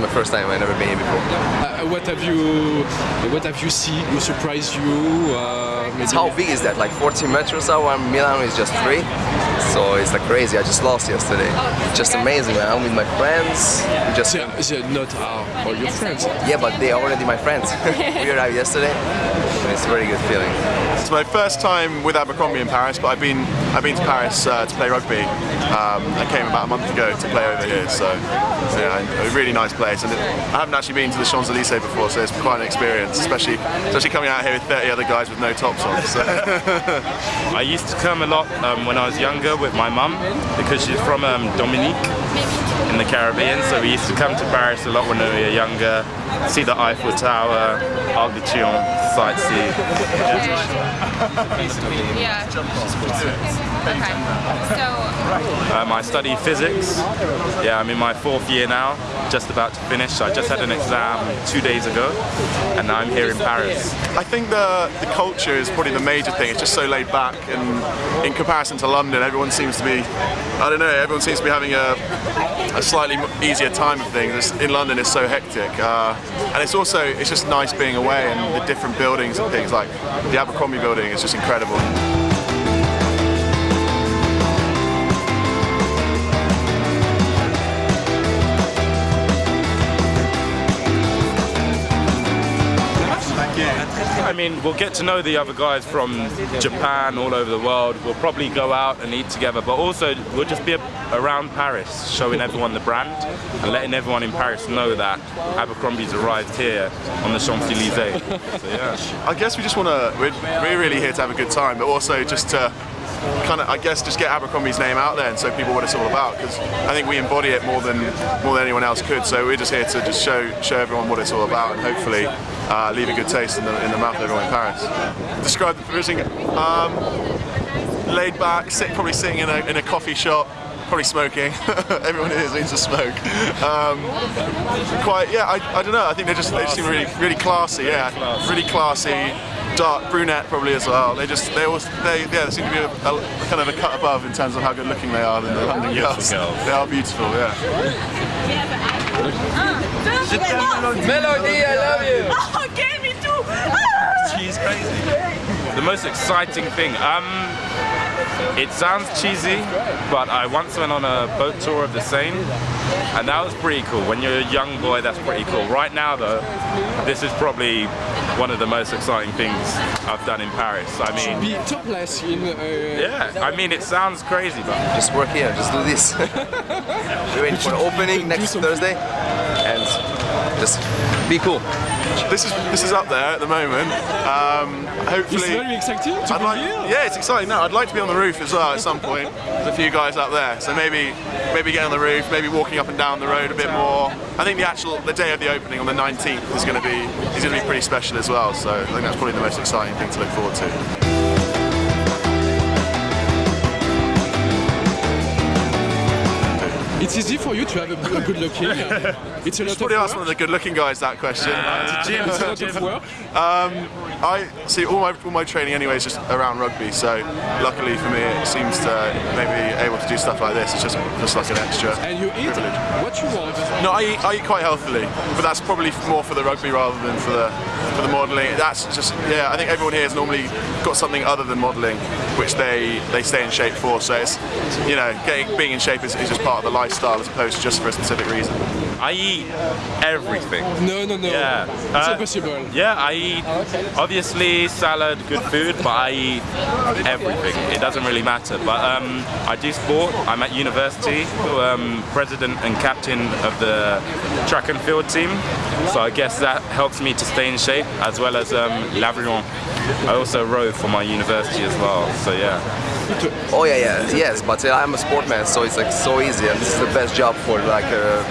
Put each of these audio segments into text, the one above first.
My first time. I've never been here before. Uh, Uh, what have you What have you seen? Who surprised you? Uh, How big is that? Like 40 meters or Milano is just three. So it's like crazy. I just lost yesterday. Just amazing, man. I'm with my friends. We just They're, they're not our, all your friends. yeah, but they are already my friends. we arrived yesterday. It's a very good feeling. It's my first time with Abercrombie in Paris, but I've been I've been to Paris uh, to play rugby. Um, I came about a month ago to play over here, so, so yeah, a really nice place. And it, I haven't actually been to the Champs Elysees before, so it's quite an experience, especially especially coming out here with 30 other guys with no tops on. So. I used to come a lot um, when I was younger with my mum because she's from um, Dominica in the Caribbean. So we used to come to Paris a lot when we were younger, see the Eiffel Tower, Arc de Triomphe, sightsee. Yeah. Okay. So, Um, I study physics. Yeah, I'm in my fourth year now, just about to finish. I just had an exam two days ago, and now I'm here in Paris. I think the, the culture is probably the major thing. It's just so laid back, and in comparison to London, everyone seems to be, I don't know, everyone seems to be having a, a slightly easier time of things. It's- In London, it's so hectic, uh, and it's also it's just nice being away and the different buildings and things like the Abercrombie building is just incredible. Mean, we'll get to know the other guys from Japan, all over the world. We'll probably go out and eat together, but also we'll just be around Paris, showing everyone the brand and letting everyone in Paris know that Abercrombie's arrived here on the Champs-Élysées. So yeah. I guess we just want to, we're, we're really here to have a good time, but also just to kind of, I guess, just get Abercrombie's name out there and show people what it's all about. Because I think we embody it more than more than anyone else could. So we're just here to just show show everyone what it's all about and hopefully uh, leave a good taste in the in the mouth of everyone in Paris. Describe the provision. Um, laid back, sit, probably sitting in a in a coffee shop. Probably smoking. Everyone here seems to smoke. Um, quite, yeah. I, I don't know. I think they just they just seem really really classy. Yeah, really classy dark brunette probably as well. They just they always they yeah they seem to be a, a kind of a cut above in terms of how good looking they are than the London girls. girls. They are beautiful, yeah. Melody, I love you. Okay, me too. She's crazy. The most exciting thing. Um, it sounds cheesy, but I once went on a boat tour of the Seine, and that was pretty cool. When you're a young boy, that's pretty cool. Right now, though, this is probably one of the most exciting things I've done in Paris. I mean, Be topless in. Uh, yeah, I mean, it sounds crazy, but Just work here. Just do this. We're waiting for the opening next Thursday, and just be cool. This is this is up there at the moment. Um, It's hopefully. very exciting to I'd be like, here. yeah, it's exciting. No, I'd like to be on the roof as well at some point. There's a few guys up there, so maybe maybe get on the roof, maybe walking up and down the road a bit more. I think the actual the day of the opening on the 19th is going to be is going to be pretty special as well. So I think that's probably the most exciting thing to look forward to. It's easy for you to have a, a good looking. uh, It's a lot of Probably ask one of the good-looking guys that question. It's a lot of work. I see all my all my training anyway is just around rugby. So luckily for me, it seems to maybe able to do stuff like this. It's just just like an extra. And you eat privilege. what you want. No, I eat, I eat quite healthily, but that's probably more for the rugby rather than for the for the modelling. That's just yeah. I think everyone here has normally got something other than modelling, which they they stay in shape for. So it's you know getting being in shape is, is just part of the lifestyle as opposed to just for a specific reason. I eat everything. No, no, no. Yeah. It's Uh, impossible. Yeah, I eat obviously salad, good food, but I eat everything. It doesn't really matter. But um, I do sport. I'm at university, um, president and captain of the track and field team. So I guess that helps me to stay in shape as well as um, l'Avrion. I also row for my university as well. So yeah. Oh yeah, yeah, yes. But uh, I'm a sportman, so it's like so easy, and this is the best job for like a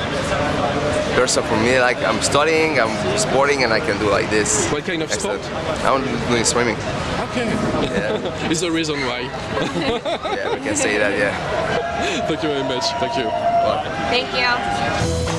person for me. Like I'm studying, I'm sporting, and I can do like this. What kind of sport? Excellent. I'm doing swimming. Okay. Yeah, It's the reason why. yeah, we can say that. Yeah. Thank you very much. Thank you. thank you.